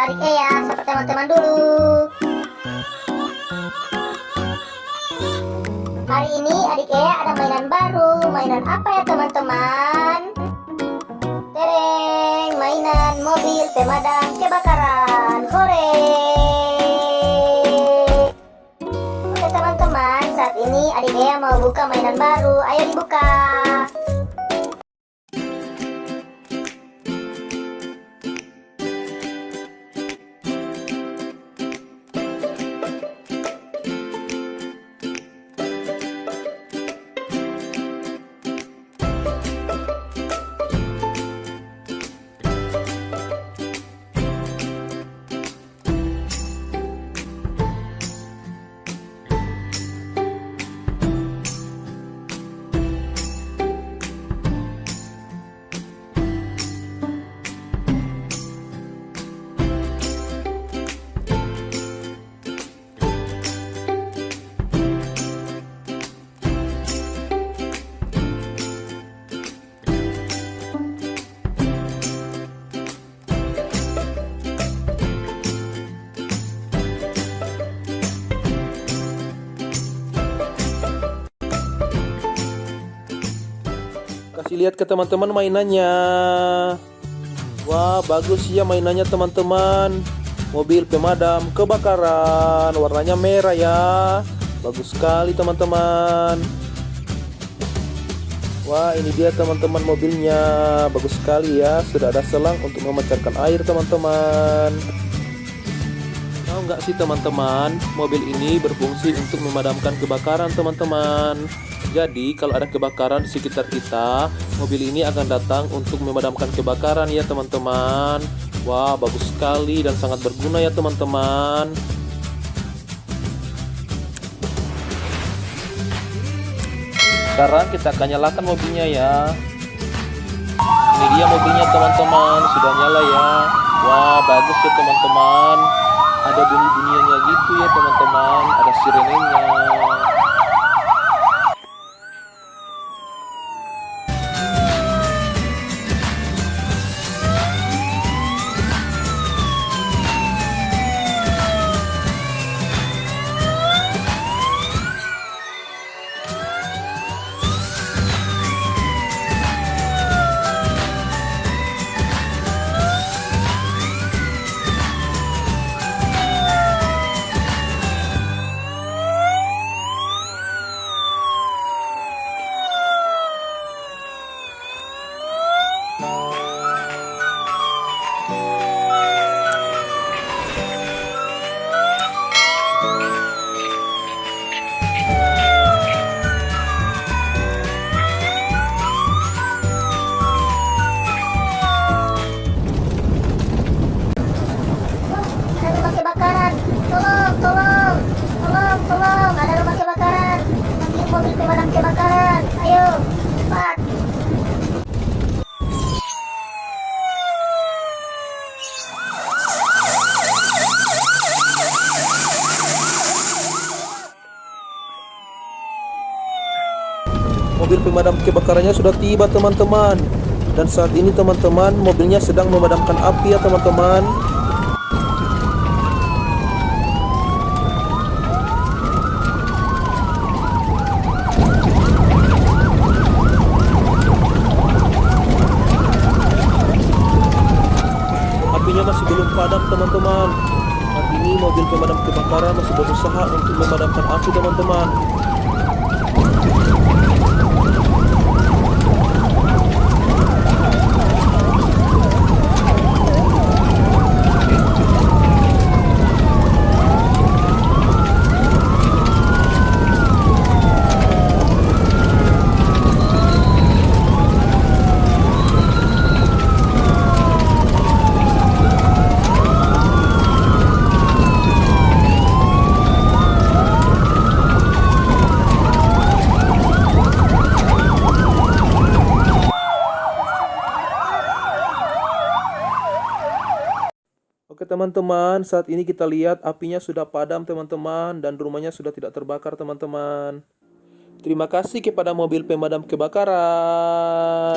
adik Ea Sapa teman-teman dulu. Hari ini adik Ea ada mainan baru. Mainan apa ya teman-teman? Tereng Mainan mobil pemadam kebakaran. Hore! Oke teman-teman Saat ini adik Ea mau buka mainan baru. Ayo dibuka Kasih lihat ke teman-teman mainannya. Wah, bagus ya mainannya teman-teman. Mobil pemadam kebakaran, warnanya merah ya. Bagus sekali teman-teman. Wah, ini dia teman-teman mobilnya. Bagus sekali ya. Sudah ada selang untuk memancarkan air teman-teman. Tahu nggak sih teman-teman, mobil ini berfungsi untuk memadamkan kebakaran teman-teman. Jadi kalau ada kebakaran di sekitar kita, mobil ini akan datang untuk memadamkan kebakaran ya teman-teman. Wah bagus sekali dan sangat berguna ya teman-teman. Sekarang kita akan nyalakan mobilnya ya. Ini dia mobilnya teman-teman, sudah nyala ya. Wah bagus ya teman-teman. Ada bunyi-bunyiannya gitu ya teman-teman, ada sirenenya. Mobil pemadam kebakarannya sudah tiba teman-teman. Dan saat ini teman-teman mobilnya sedang memadamkan api ya teman-teman. Apinya masih belum padam teman-teman. Saat ini mobil pemadam kebakaran masih berusaha untuk memadamkan api teman-teman teman-teman, saat ini kita lihat apinya sudah padam teman-teman dan rumahnya sudah tidak terbakar teman-teman. Terima kasih kepada mobil pemadam kebakaran.